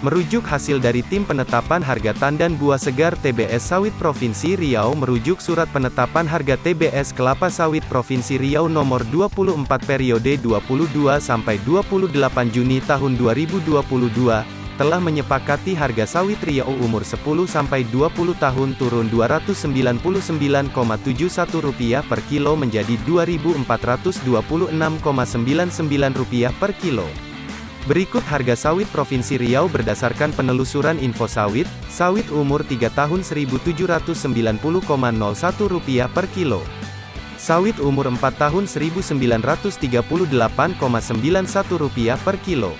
Merujuk hasil dari Tim Penetapan Harga Tandan Buah Segar TBS Sawit Provinsi Riau merujuk Surat Penetapan Harga TBS Kelapa Sawit Provinsi Riau Nomor 24 Periode 22 sampai 28 Juni tahun 2022 telah menyepakati harga sawit Riau umur 10 sampai 20 tahun turun Rp299,71 per kilo menjadi Rp2.426,99 per kilo. Berikut harga sawit Provinsi Riau berdasarkan penelusuran info sawit, sawit umur 3 tahun Rp1.790,01 per kilo. Sawit umur 4 tahun Rp1.938,91 per kilo.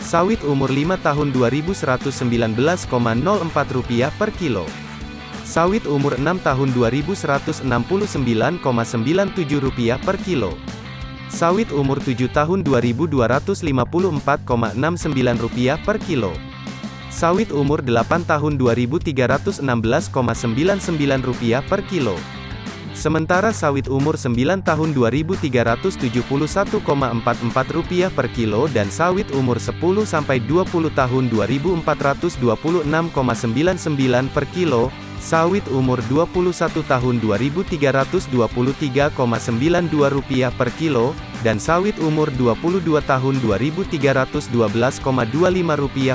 Sawit umur 5 tahun Rp2.119,04 per kilo. Sawit umur 6 tahun Rp2.169,97 per kilo. Sawit umur 7 tahun Rp2.254,69 per kilo. Sawit umur 8 tahun Rp2.316,99 per kilo. Sementara sawit umur 9 tahun Rp2.371,44 per kilo dan sawit umur 10 sampai 20 tahun Rp2.426,99 per kilo, Sawit umur 21 tahun Rp2.323,92 per kilo, dan sawit umur 22 tahun Rp2.312,25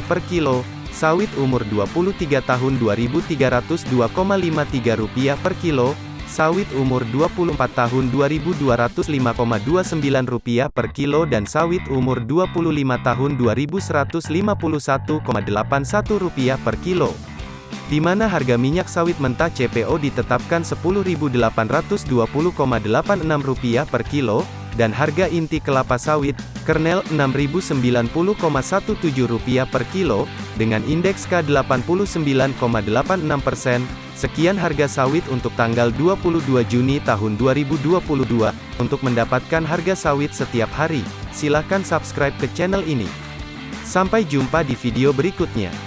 per kilo, sawit umur 23 tahun Rp2.302,53 per kilo, sawit umur 24 tahun Rp2.205,29 per kilo dan sawit umur 25 tahun Rp2.151,81 per kilo di mana harga minyak sawit mentah CPO ditetapkan Rp10.820,86 per kilo, dan harga inti kelapa sawit, kernel, Rp6.090,17 per kilo, dengan indeks K89,86%. Sekian harga sawit untuk tanggal 22 Juni tahun 2022. Untuk mendapatkan harga sawit setiap hari, silakan subscribe ke channel ini. Sampai jumpa di video berikutnya.